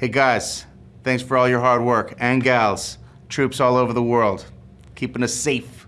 Hey guys, thanks for all your hard work, and gals, troops all over the world, keeping us safe.